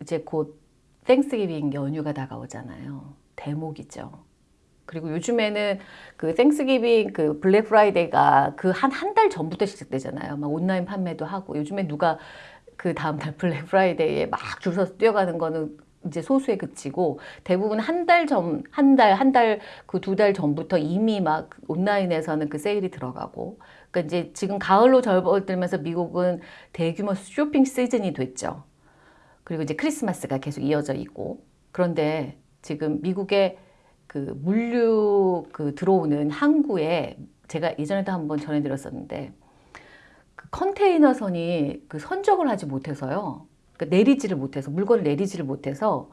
이제 곧 Thanksgiving 연휴가 다가오잖아요. 대목이죠. 그리고 요즘에는 그 Thanksgiving 그 블랙 프라이데이가 그 한 한 달 전부터 시작되잖아요. 막 온라인 판매도 하고 요즘에 누가 그 다음 달 블랙 프라이데이에 막 줄 서서 뛰어가는 거는 이제 소수에 그치고 대부분 한 달 전, 한 달, 한 달, 그 두 달 전부터 이미 막 온라인에서는 그 세일이 들어가고. 그러니까 이제 지금 가을로 접어들면서 미국은 대규모 쇼핑 시즌이 됐죠. 그리고 이제 크리스마스가 계속 이어져 있고. 그런데 지금 미국의 그 물류 그 들어오는 항구에 제가 예전에도 한번 전해드렸었는데 그 컨테이너선이 그 선적을 하지 못해서요. 그러니까 내리지를 못해서 물건을 내리지를 못해서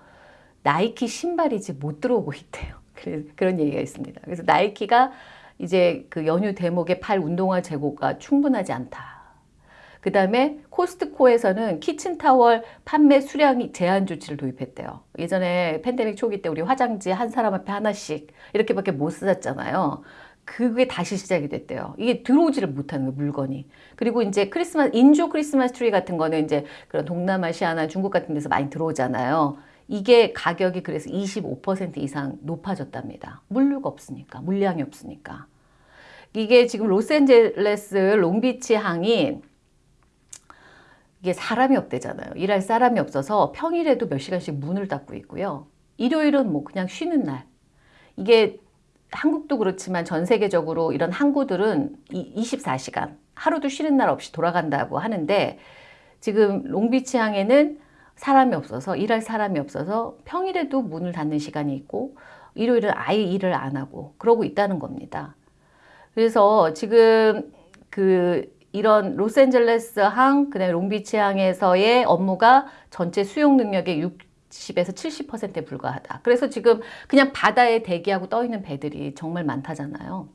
나이키 신발이 이제 못 들어오고 있대요. 그런 얘기가 있습니다. 그래서 나이키가 이제 그 연휴 대목에 팔 운동화 재고가 충분하지 않다. 그 다음에 코스트코에서는 키친타월 판매 수량이 제한 조치를 도입했대요. 예전에 팬데믹 초기 때 우리 화장지 한 사람 앞에 하나씩 이렇게밖에 못 쓰잖아요. 그게 다시 시작이 됐대요. 이게 들어오지를 못하는 거예요, 물건이. 그리고 이제 크리스마스, 인조 크리스마스 트리 같은 거는 이제 그런 동남아시아나 중국 같은 데서 많이 들어오잖아요. 이게 가격이 그래서 25% 이상 높아졌답니다. 물류가 없으니까, 물량이 없으니까. 이게 지금 로스앤젤레스 롱비치 항이 이게 사람이 없대잖아요. 일할 사람이 없어서 평일에도 몇 시간씩 문을 닫고 있고요. 일요일은 뭐 그냥 쉬는 날. 이게 한국도 그렇지만 전 세계적으로 이런 항구들은 24시간 하루도 쉬는 날 없이 돌아간다고 하는데 지금 롱비치 항에는 사람이 없어서 일할 사람이 없어서 평일에도 문을 닫는 시간이 있고 일요일은 아예 일을 안 하고 그러고 있다는 겁니다. 그래서 지금 그 이런 로스앤젤레스 항, 그다음에 롱비치 항에서의 업무가 전체 수용 능력의 60에서 70%에 불과하다. 그래서 지금 그냥 바다에 대기하고 떠 있는 배들이 정말 많다잖아요.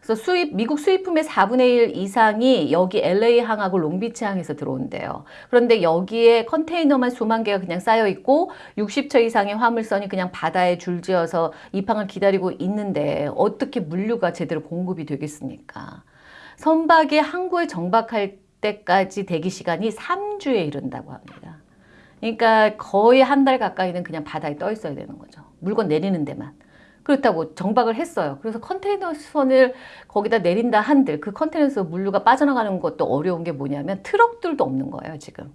그래서 수입 미국 수입품의 4분의 1 이상이 여기 LA 항하고 롱비치 항에서 들어온대요. 그런데 여기에 컨테이너만 수만 개가 그냥 쌓여 있고 60처 이상의 화물선이 그냥 바다에 줄지어서 입항을 기다리고 있는데 어떻게 물류가 제대로 공급이 되겠습니까? 선박이 항구에 정박할 때까지 대기 시간이 3주에 이른다고 합니다. 그러니까 거의 한 달 가까이는 그냥 바다에 떠 있어야 되는 거죠. 물건 내리는 데만. 그렇다고 정박을 했어요. 그래서 컨테이너 선을 거기다 내린다 한들 그 컨테이너에서 물류가 빠져나가는 것도 어려운 게 뭐냐면 트럭들도 없는 거예요, 지금.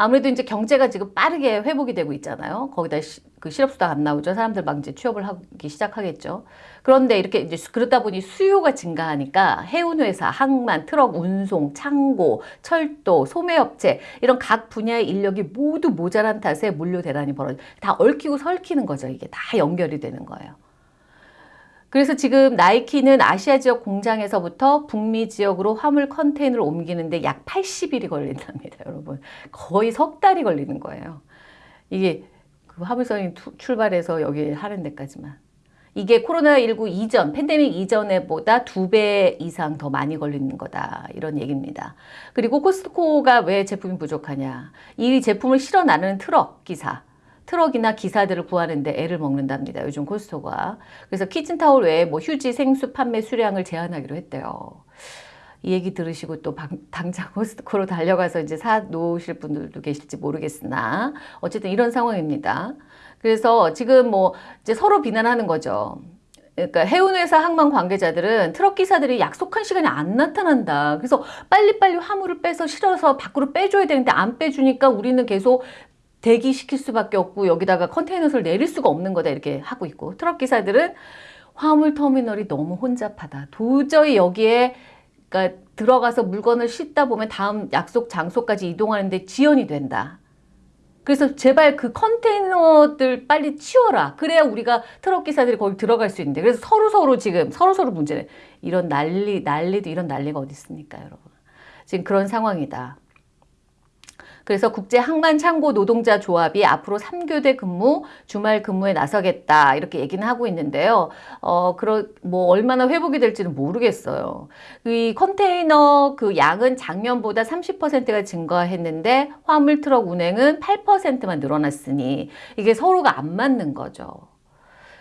아무래도 이제 경제가 지금 빠르게 회복이 되고 있잖아요. 거기다 시, 그 실업수당 안 나오죠. 사람들 막 이제 취업을 하기 시작하겠죠. 그런데 이렇게 이제 그러다 보니 수요가 증가하니까 해운회사, 항만, 트럭 운송, 창고, 철도, 소매업체 이런 각 분야의 인력이 모두 모자란 탓에 물류 대란이 벌어져 다 얽히고 설키는 거죠. 이게 다 연결이 되는 거예요. 그래서 지금 나이키는 아시아 지역 공장에서부터 북미 지역으로 화물 컨테이너를 옮기는데 약 80일이 걸린답니다, 여러분. 거의 석 달이 걸리는 거예요. 이게 그 화물선이 출발해서 여기 하는 데까지만. 이게 코로나19 이전, 팬데믹 이전에 보다 두 배 이상 더 많이 걸리는 거다. 이런 얘기입니다. 그리고 코스트코가 왜 제품이 부족하냐. 이 제품을 실어 나르는 트럭 기사. 트럭이나 기사들을 구하는데 애를 먹는답니다. 요즘 코스트코가. 그래서 키친타올 외에 뭐 휴지, 생수 판매 수량을 제한하기로 했대요. 이 얘기 들으시고 또 당장 코스트코로 달려가서 이제 사 놓으실 분들도 계실지 모르겠으나 어쨌든 이런 상황입니다. 그래서 지금 뭐 이제 서로 비난하는 거죠. 그러니까 해운회사 항만 관계자들은 트럭 기사들이 약속한 시간에 안 나타난다. 그래서 빨리빨리 화물을 빼서 실어서 밖으로 빼줘야 되는데 안 빼주니까 우리는 계속 대기시킬 수밖에 없고 여기다가 컨테이너를 내릴 수가 없는 거다 이렇게 하고 있고 트럭 기사들은 화물 터미널이 너무 혼잡하다. 도저히 여기에 그러니까 들어가서 물건을 싣다 보면 다음 약속 장소까지 이동하는데 지연이 된다. 그래서 제발 그 컨테이너들 빨리 치워라. 그래야 우리가 트럭 기사들이 거기 들어갈 수 있는데. 그래서 서로 서로 지금 서로 서로 문제네. 이런 난리 난리도 이런 난리가 어디 있습니까, 여러분? 지금 그런 상황이다. 그래서 국제항만창고 노동자 조합이 앞으로 3교대 근무, 주말 근무에 나서겠다 이렇게 얘기는 하고 있는데요. 어, 그러, 뭐 얼마나 회복이 될지는 모르겠어요. 이 컨테이너 그 양은 작년보다 30%가 증가했는데 화물 트럭 운행은 8%만 늘어났으니 이게 서로가 안 맞는 거죠.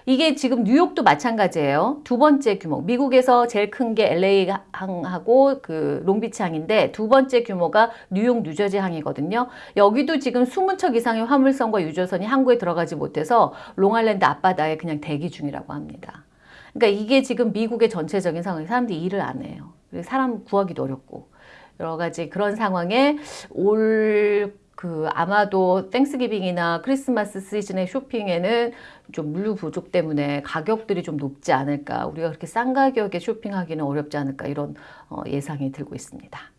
이게 지금 뉴욕도 마찬가지예요. 두 번째 규모. 미국에서 제일 큰 게 LA 항하고 그 롱비치 항인데 두 번째 규모가 뉴욕 뉴저지 항이거든요. 여기도 지금 20척 이상의 화물선과 유조선이 항구에 들어가지 못해서 롱아일랜드 앞바다에 그냥 대기 중이라고 합니다. 그러니까 이게 지금 미국의 전체적인 상황이 사람들이 일을 안 해요. 사람 구하기도 어렵고 여러 가지 그런 상황에 올 그 아마도 땡스기빙이나 크리스마스 시즌의 쇼핑에는 좀 물류 부족 때문에 가격들이 좀 높지 않을까 우리가 그렇게 싼 가격에 쇼핑하기는 어렵지 않을까 이런 어, 예상이 들고 있습니다.